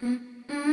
嗯嗯。